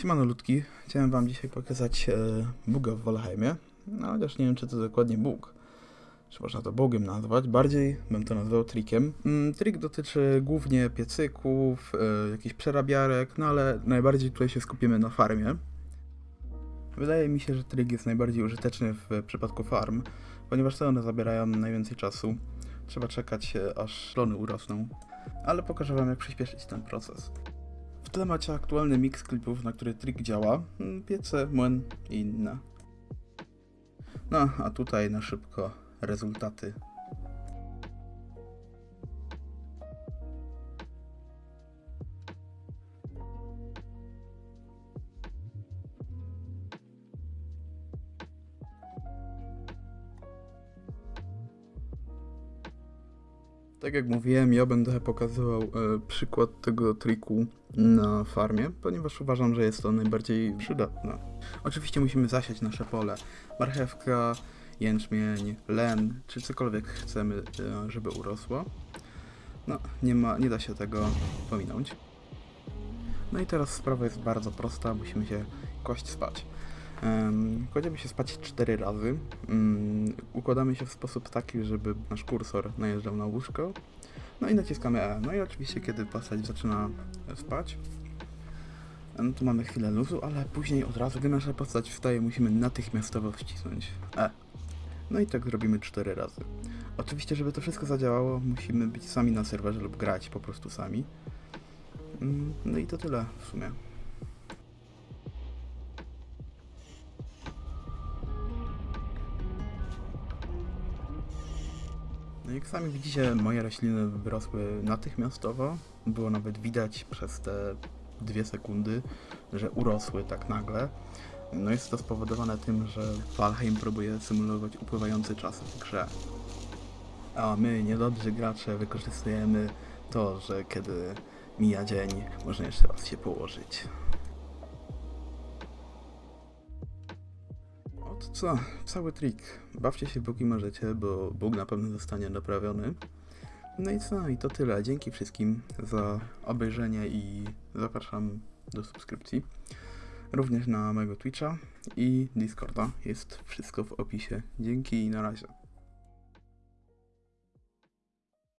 Siemano ludki, chciałem wam dzisiaj pokazać e, buga w Valheimie, no chociaż nie wiem czy to dokładnie bug, czy można to bugiem nazwać, bardziej bym to nazwał trikiem. Mm, trik dotyczy głównie piecyków, e, jakichś przerabiarek, no ale najbardziej tutaj się skupimy na farmie. Wydaje mi się, że trik jest najbardziej użyteczny w przypadku farm, ponieważ to one zabierają najwięcej czasu. Trzeba czekać e, aż lony urosną, ale pokażę wam jak przyspieszyć ten proces. Tle macie aktualny mix klipów, na który trik działa, mm, piece, młyn i inne. No, a tutaj na szybko rezultaty. Tak jak mówiłem, ja będę pokazywał e, przykład tego triku na farmie, ponieważ uważam, że jest to najbardziej przydatne. Oczywiście musimy zasiać nasze pole. Marchewka, jęczmień, len, czy cokolwiek chcemy, e, żeby urosło. No, nie, ma, nie da się tego pominąć. No i teraz sprawa jest bardzo prosta, musimy się kłaść spać. Kładziemy się spać 4 razy. Układamy się w sposób taki, żeby nasz kursor najeżdżał na łóżko. No i naciskamy E. No i oczywiście, kiedy postać zaczyna spać, no to mamy chwilę luzu, ale później od razu, gdy nasza postać wstaje, musimy natychmiastowo wcisnąć E. No i tak zrobimy 4 razy. Oczywiście, żeby to wszystko zadziałało, musimy być sami na serwerze lub grać po prostu sami. No i to tyle w sumie. No jak sami widzicie, moje rośliny wyrosły natychmiastowo. Było nawet widać przez te dwie sekundy, że urosły tak nagle. No jest to spowodowane tym, że Valheim próbuje symulować upływający czas w grze. A my, niedobrzy gracze, wykorzystujemy to, że kiedy mija dzień, można jeszcze raz się położyć. Oto co, cały trik. Bawcie się póki możecie, bo Bóg na pewno zostanie naprawiony. No i co, i to tyle. Dzięki wszystkim za obejrzenie i zapraszam do subskrypcji. Również na mojego Twitcha i Discorda. Jest wszystko w opisie. Dzięki i na razie.